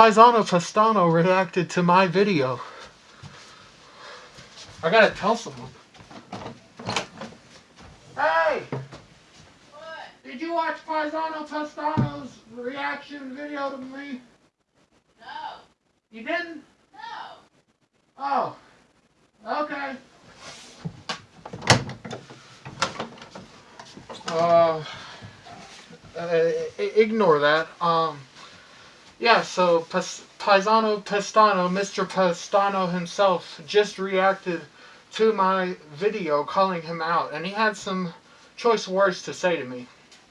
Paisano Pastano reacted to my video. I gotta tell someone. Hey! What? Did you watch Paisano Pastano's reaction video to me? No. You didn't? No. Oh. Okay. Uh, uh, ignore that. Um, yeah, so Paisano Pastano, Mr. Pastano himself, just reacted to my video calling him out, and he had some choice words to say to me.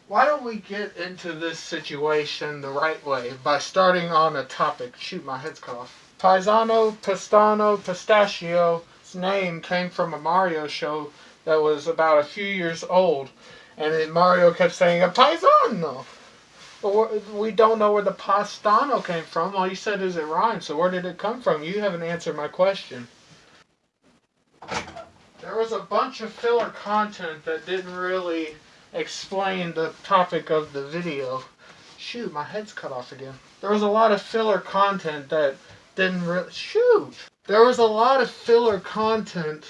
Why don't we get into this situation the right way by starting on a topic? Shoot, my head's cut off. Paisano Pastano Pistachio's name came from a Mario show that was about a few years old, and Mario kept saying a Paisano. But we don't know where the Pastano came from. All you said is it rhymes. So where did it come from? You haven't answered my question. There was a bunch of filler content that didn't really explain the topic of the video. Shoot, my head's cut off again. There was a lot of filler content that didn't really... Shoot! There was a lot of filler content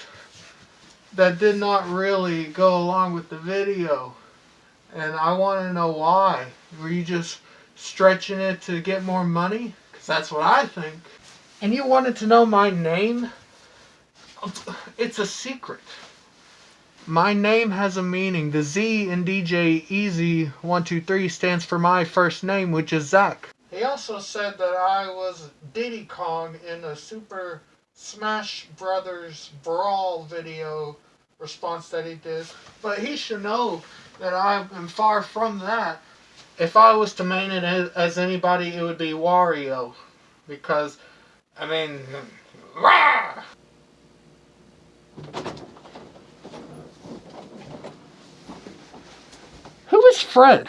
that did not really go along with the video. And I want to know why. Were you just stretching it to get more money? Because that's what I think. And you wanted to know my name? It's a secret. My name has a meaning. The Z in DJ Easy 123 stands for my first name, which is Zach. He also said that I was Diddy Kong in a Super Smash Brothers Brawl video response that he did. But he should know that I am far from that. If I was to main it as, as anybody, it would be Wario. Because, I mean, rah! Who is Fred?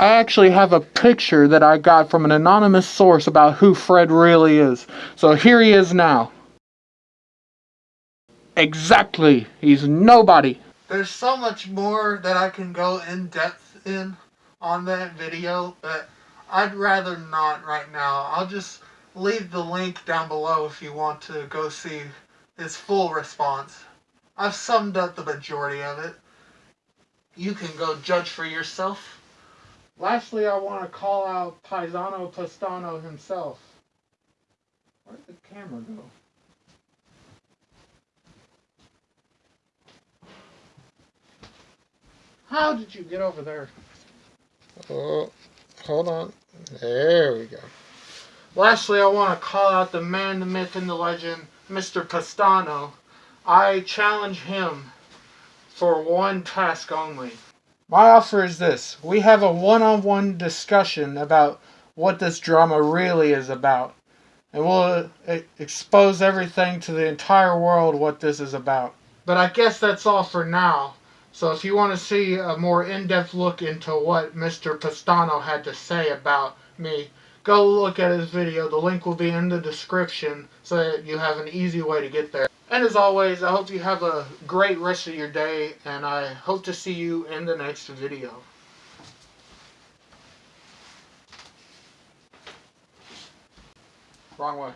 I actually have a picture that I got from an anonymous source about who Fred really is. So here he is now. Exactly. He's nobody. There's so much more that I can go in depth in on that video, but I'd rather not right now. I'll just leave the link down below if you want to go see his full response. I've summed up the majority of it. You can go judge for yourself. Lastly, I want to call out Paisano Pastano himself. Where'd the camera go? How did you get over there? Oh, hold on. There we go. Lastly, I want to call out the man, the myth, and the legend, Mr. Castano. I challenge him for one task only. My offer is this. We have a one-on-one -on -one discussion about what this drama really is about. And we'll uh, expose everything to the entire world what this is about. But I guess that's all for now. So if you want to see a more in-depth look into what Mr. Pastano had to say about me, go look at his video. The link will be in the description so that you have an easy way to get there. And as always, I hope you have a great rest of your day, and I hope to see you in the next video. Wrong way.